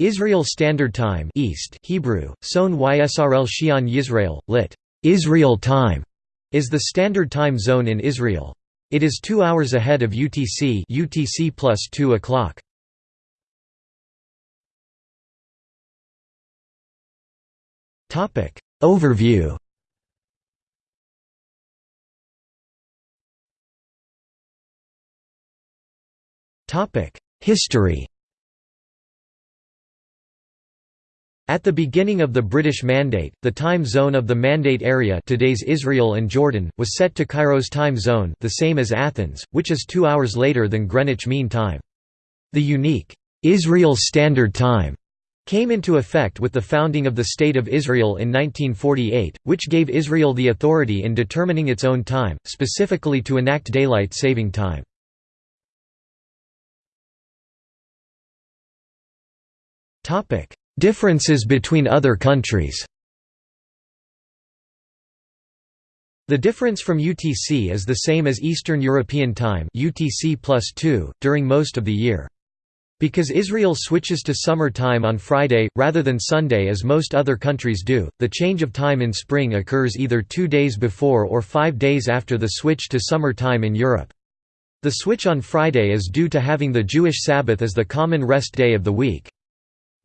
Israel Standard Time East Hebrew, Son Ysrl Shion Yisrael, lit. Israel Time, is the standard time zone in Israel. It is two hours ahead of UTC UTC plus 2 o'clock. Overview History At the beginning of the British Mandate, the time zone of the Mandate area today's Israel and Jordan, was set to Cairo's time zone the same as Athens, which is two hours later than Greenwich Mean Time. The unique, "'Israel Standard Time' came into effect with the founding of the State of Israel in 1948, which gave Israel the authority in determining its own time, specifically to enact daylight saving time. Differences between other countries The difference from UTC is the same as Eastern European Time UTC plus 2, during most of the year. Because Israel switches to summer time on Friday, rather than Sunday as most other countries do, the change of time in spring occurs either two days before or five days after the switch to summer time in Europe. The switch on Friday is due to having the Jewish Sabbath as the common rest day of the week.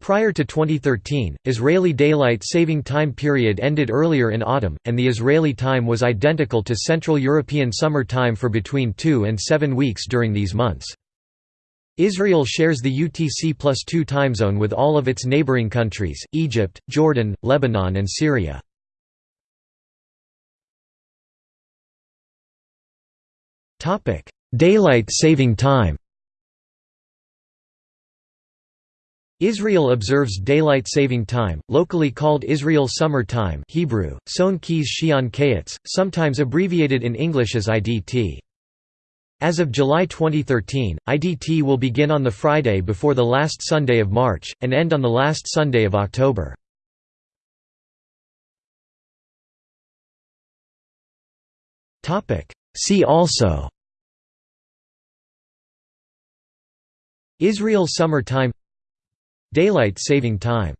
Prior to 2013, Israeli daylight saving time period ended earlier in autumn, and the Israeli time was identical to Central European summer time for between two and seven weeks during these months. Israel shares the UTC plus 2 time zone with all of its neighboring countries, Egypt, Jordan, Lebanon and Syria. Daylight saving time Israel observes daylight saving time, locally called Israel Summer Time Hebrew, Son Kayetz, sometimes abbreviated in English as IDT. As of July 2013, IDT will begin on the Friday before the last Sunday of March, and end on the last Sunday of October. See also Israel Summer Time Daylight saving time